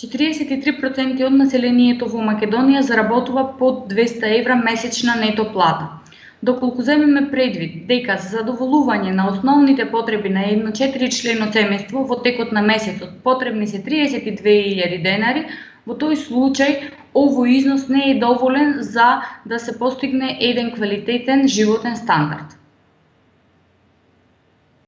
43% од населението во Македонија заработува под 200 евра месечна нето плата. Доколку земеме предвид дека за задоволување на основните потреби на едно 4 члено семејство во текот на месецот потребни се 32.000 денари, во тој случај овој износ не е доволен за да се постигне еден квалитетен животен стандард.